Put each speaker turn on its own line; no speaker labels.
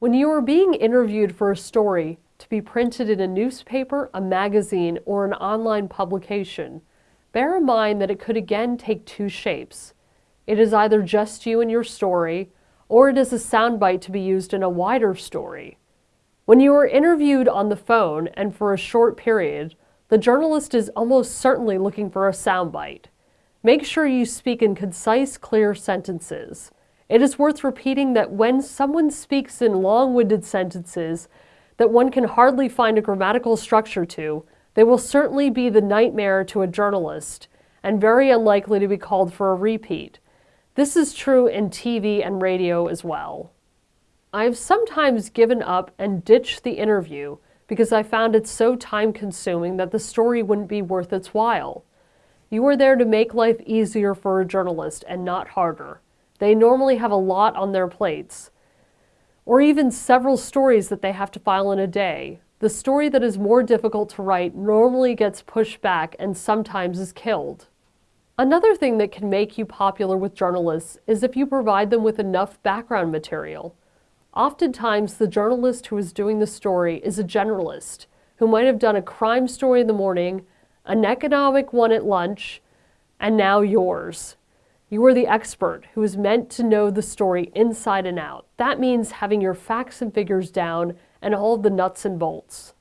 When you are being interviewed for a story to be printed in a newspaper, a magazine, or an online publication, bear in mind that it could again take two shapes. It is either just you and your story, or it is a soundbite to be used in a wider story. When you are interviewed on the phone and for a short period, the journalist is almost certainly looking for a soundbite. Make sure you speak in concise, clear sentences. It is worth repeating that when someone speaks in long-winded sentences that one can hardly find a grammatical structure to, they will certainly be the nightmare to a journalist and very unlikely to be called for a repeat. This is true in TV and radio as well. I have sometimes given up and ditched the interview because I found it so time-consuming that the story wouldn't be worth its while. You are there to make life easier for a journalist and not harder. They normally have a lot on their plates, or even several stories that they have to file in a day. The story that is more difficult to write normally gets pushed back and sometimes is killed. Another thing that can make you popular with journalists is if you provide them with enough background material. Oftentimes, the journalist who is doing the story is a generalist who might have done a crime story in the morning, an economic one at lunch, and now yours. You are the expert who is meant to know the story inside and out. That means having your facts and figures down and all the nuts and bolts.